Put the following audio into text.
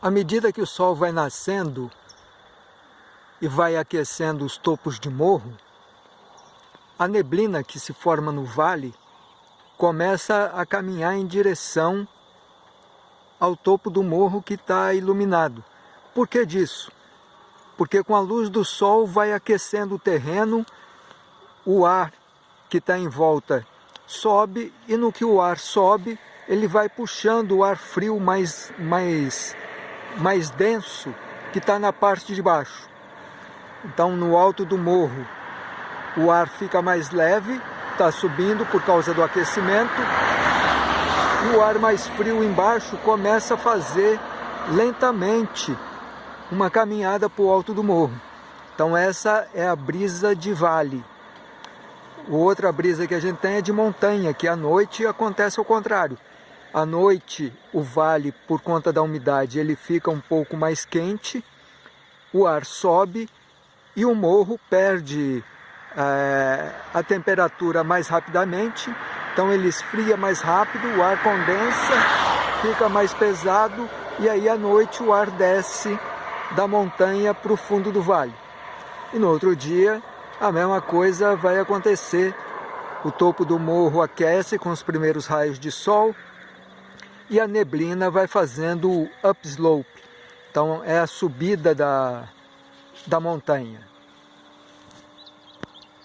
À medida que o sol vai nascendo e vai aquecendo os topos de morro, a neblina que se forma no vale começa a caminhar em direção ao topo do morro que está iluminado. Por que disso? Porque com a luz do sol vai aquecendo o terreno, o ar que está em volta sobe e no que o ar sobe, ele vai puxando o ar frio mais, mais, mais denso que está na parte de baixo. Então no alto do morro o ar fica mais leve, está subindo por causa do aquecimento o ar mais frio embaixo começa a fazer lentamente uma caminhada para o alto do morro. Então essa é a brisa de vale. Outra brisa que a gente tem é de montanha, que à noite acontece ao contrário. À noite o vale, por conta da umidade, ele fica um pouco mais quente, o ar sobe e o morro perde é, a temperatura mais rapidamente, então ele esfria mais rápido, o ar condensa, fica mais pesado e aí à noite o ar desce da montanha para o fundo do vale. E no outro dia a mesma coisa vai acontecer. O topo do morro aquece com os primeiros raios de sol e a neblina vai fazendo o upslope. Então é a subida da, da montanha.